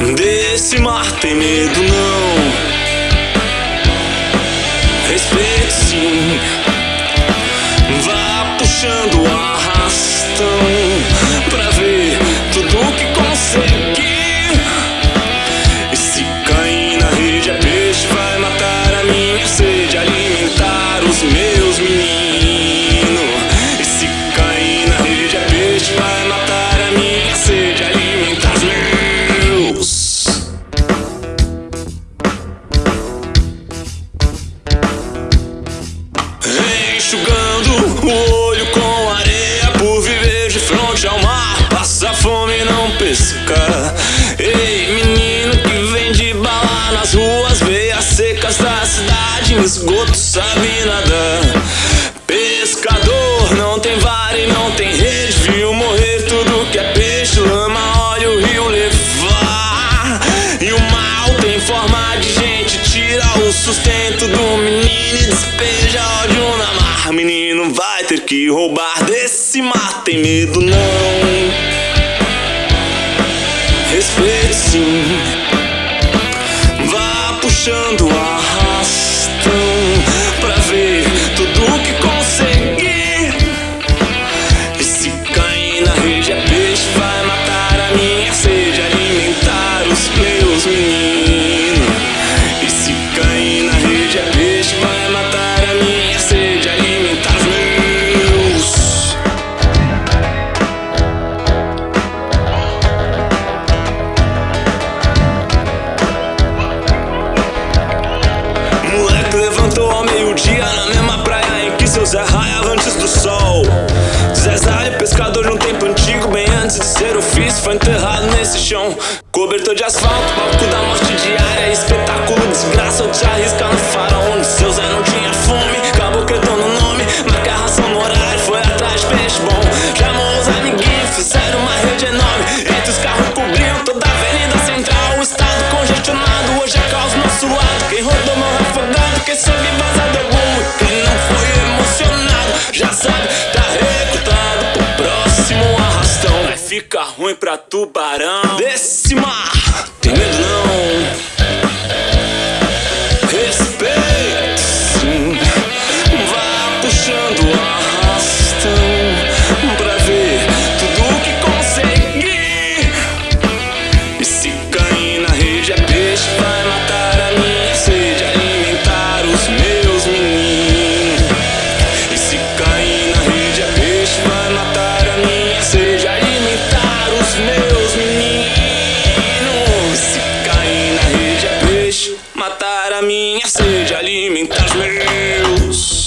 Desse mar tem medo não. Respeito sim. Vá puxando o arrastão Pra ver tudo que conseguir. E se cair na rede é peixe Vai matar a minha sede Alimentar os meus meninos Enxugando o olho com areia Por viver de frente ao mar. Passa fome e não pesca. Ei, menino que vende bala nas ruas Veias secas da cidade Em esgoto sabe nadar. Pescador não tem vara e não tem rede Viu morrer tudo que é peixe Lama, óleo, o rio levar. E o mal tem forma de gente Tira o sustento do menino e Menino vai ter que roubar desse mar Tem medo não Ao meio-dia na mesma praia em que seu Zé antes do sol. Zezé pescador de um tempo antigo, bem antes de ser ofício, foi enterrado nesse chão. Cobertor de asfalto, palco da morte ficar ruim pra tubarão. Desse mar, tem medo não. matar a minha sede, alimentar os meus.